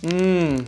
Ммм.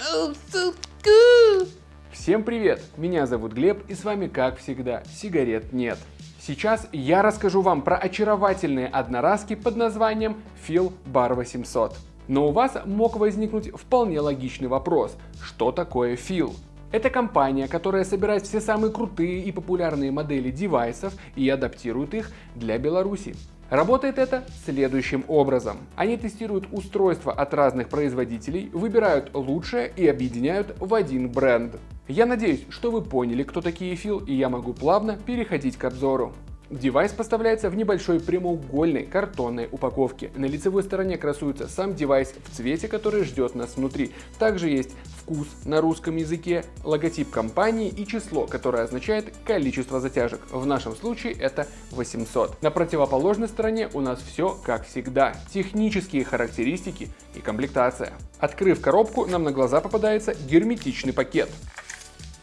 Oh, so good. Всем привет! Меня зовут Глеб и с вами, как всегда, сигарет нет. Сейчас я расскажу вам про очаровательные одноразки под названием Phil Bar 800. Но у вас мог возникнуть вполне логичный вопрос, что такое Phil? Это компания, которая собирает все самые крутые и популярные модели девайсов и адаптирует их для Беларуси. Работает это следующим образом. Они тестируют устройства от разных производителей, выбирают лучшее и объединяют в один бренд. Я надеюсь, что вы поняли, кто такие Фил, и я могу плавно переходить к обзору. Девайс поставляется в небольшой прямоугольной картонной упаковке. На лицевой стороне красуется сам девайс в цвете, который ждет нас внутри. Также есть вкус на русском языке, логотип компании и число, которое означает количество затяжек. В нашем случае это 800. На противоположной стороне у нас все как всегда. Технические характеристики и комплектация. Открыв коробку, нам на глаза попадается герметичный пакет.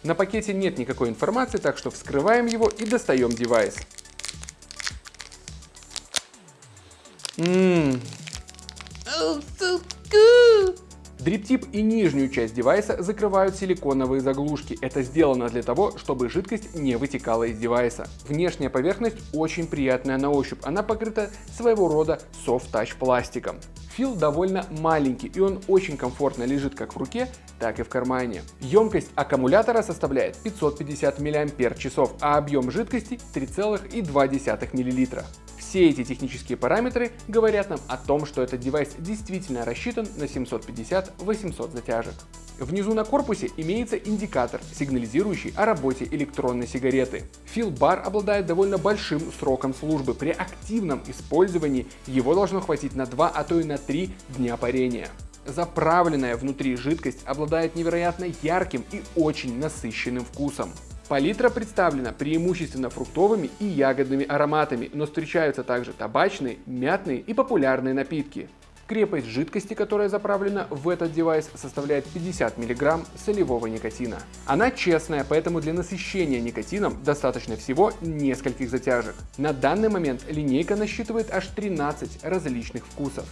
На пакете нет никакой информации, так что вскрываем его и достаем девайс. Ммм. Oh, so. Дриптип и нижнюю часть девайса закрывают силиконовые заглушки. Это сделано для того, чтобы жидкость не вытекала из девайса. Внешняя поверхность очень приятная на ощупь. Она покрыта своего рода soft-touch пластиком. Фил довольно маленький и он очень комфортно лежит как в руке, так и в кармане. Емкость аккумулятора составляет 550 мАч, а объем жидкости 3,2 мл. Все эти технические параметры говорят нам о том, что этот девайс действительно рассчитан на 750-800 затяжек. Внизу на корпусе имеется индикатор, сигнализирующий о работе электронной сигареты. Филбар обладает довольно большим сроком службы. При активном использовании его должно хватить на 2, а то и на 3 дня парения. Заправленная внутри жидкость обладает невероятно ярким и очень насыщенным вкусом. Палитра представлена преимущественно фруктовыми и ягодными ароматами, но встречаются также табачные, мятные и популярные напитки. Крепость жидкости, которая заправлена в этот девайс, составляет 50 мг солевого никотина. Она честная, поэтому для насыщения никотином достаточно всего нескольких затяжек. На данный момент линейка насчитывает аж 13 различных вкусов.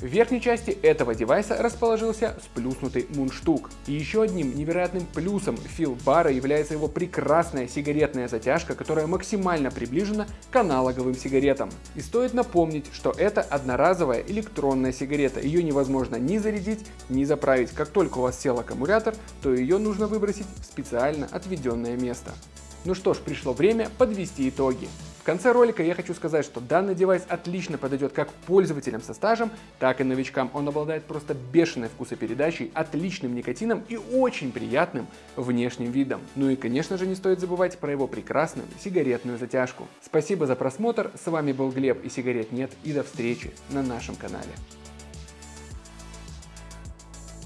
В верхней части этого девайса расположился сплюснутый мундштук. И еще одним невероятным плюсом филбара является его прекрасная сигаретная затяжка, которая максимально приближена к аналоговым сигаретам. И стоит напомнить, что это одноразовая электронная сигарета. Ее невозможно ни зарядить, ни заправить. Как только у вас сел аккумулятор, то ее нужно выбросить в специально отведенное место. Ну что ж, пришло время подвести итоги. В конце ролика я хочу сказать, что данный девайс отлично подойдет как пользователям со стажем, так и новичкам. Он обладает просто бешеной вкусопередачей, отличным никотином и очень приятным внешним видом. Ну и конечно же не стоит забывать про его прекрасную сигаретную затяжку. Спасибо за просмотр, с вами был Глеб и сигарет нет и до встречи на нашем канале.